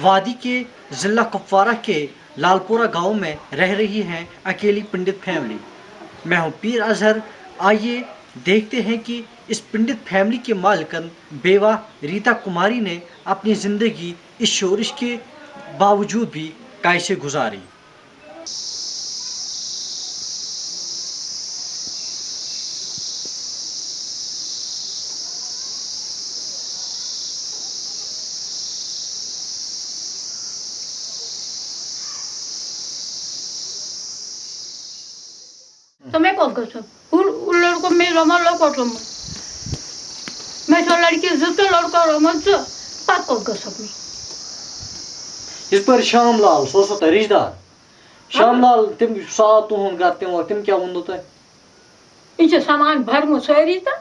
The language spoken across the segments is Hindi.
वादी के ज़िला कुपवारा के लालपुरा गाँव में रह रही है अकेली पंडित फैमिली। मैं हूँ पीर अजहर। आइए देखते हैं कि इस पंडित फैमिली के मालकन बेवा रीता कुमारी ने अपनी ज़िंदगी इस शोरिश के बावजूद भी कैसे गुजारी। सब उन उन लड़कों में मैं। तो लड़की लड़का रमा जो पाक कौन में। इस पर श्याम लाल सो सो रिश्तेदार। श्याम लाल तिम घर तिम तिम क्या इनसे सामान भर मु सोरी था।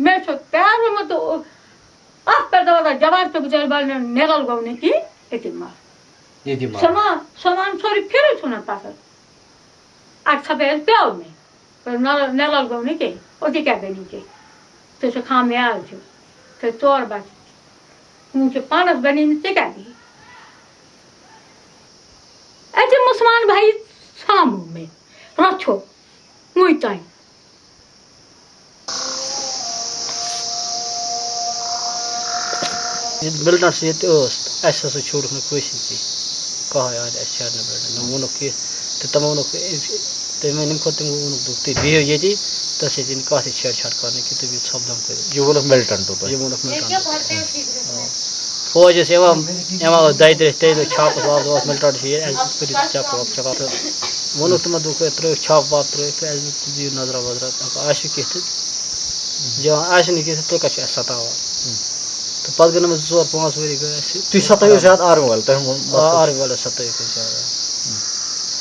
मैं तो प्यार में तो आप पर दवा जवाब तो गुजर बाल ने नेगल की इतनी मार। सामान सामान सोरी फिर आज सब है प्यार में। पर नेगल गौने के ओती क्या बनी के तो से खाम में आ जो तो तोर बात मुझे पानस बनी ने क्या दी ऐसे मुसलमान भाई सामू में रखो मुई से ये ऐसा में कहा यार ना बिल्डर ना वो तो तम वो तो मैं वो हो जी तो की तो भी सब दम कर। ये वो लोग मिलिटेंट होता ये वो लोग मिलता फौज से एवं एवं दायित्व ते लोग छाप वाप वाप मिलता है ऐसे फिर चाप वाप चका तो वो दुख त्रो छाप वाप त्रो फिर ऐसे तुझे नज़र वजर आशु के जो आशु नहीं के तो कछ सतावा तो पद गन में ज़ोर पाँच वरी गए तुम सतायो ज़्यादा आर्म वाल तह आर वाला को ज़्यादा।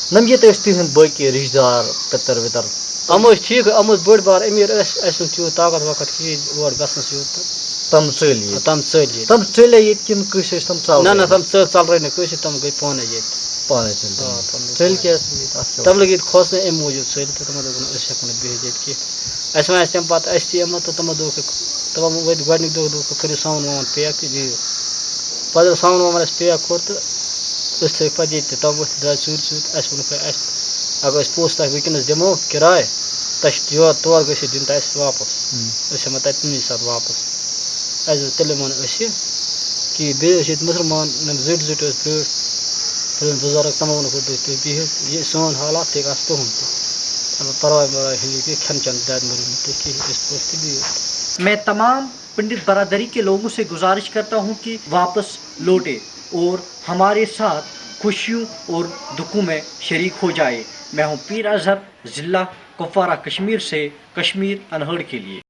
नम ये तो तिहन बाकी रिश्तेदार पितर वितर हम ठीक हम बड़ बार अमीर अस त्यो ताकत वकत कि और यो तम चली तम चल तम चले ये किन कुछ तम चल ना ना तम चल चल रहे न कुछ तम गई पाने ये पाने चल चल के तम लगी खोस ने एम मौजूद चल तो तम दोन अस हकन बेह कि अस में तम पत अस तम तो तम दो तम वद गडनी दो कर साउन वन पैक दी पद साउन वन अस पैक कोर तो अस थे पजे तम वथ द्रा सूर सूर अस वन अस अगर अस पोस्ट तक वकनस दिमो किराए तस जो तौर गस दिन तस वापस अस हम ततनी साथ वापस अस तेल मन अस कि बे मुसलमान नम जुट जुट ब्रोट फिर बुज़ुर्ग तमाम को बिह ये सोन हालात थे अस तुम अब परवाह बड़ा हिली के खन चंद दाद मरी ते कि इस पोस्ट भी मैं तमाम पंडित बरादरी के लोगों से गुजारिश करता हूँ कि वापस लौटे। और हमारे साथ खुशियों और दुखों में शरीक हो जाए। मैं हूँ पीर अजहर, ज़िला कुपवारा कश्मीर से कश्मीर अनहड़ के लिए।